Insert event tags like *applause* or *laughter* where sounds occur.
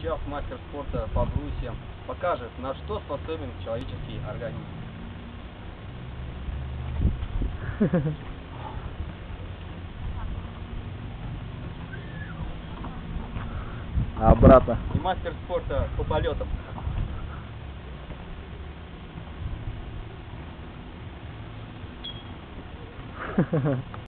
Сейчас мастер спорта по брусьям покажет, на что способен человеческий организм. А брата? И мастер спорта по полетам. *laughs*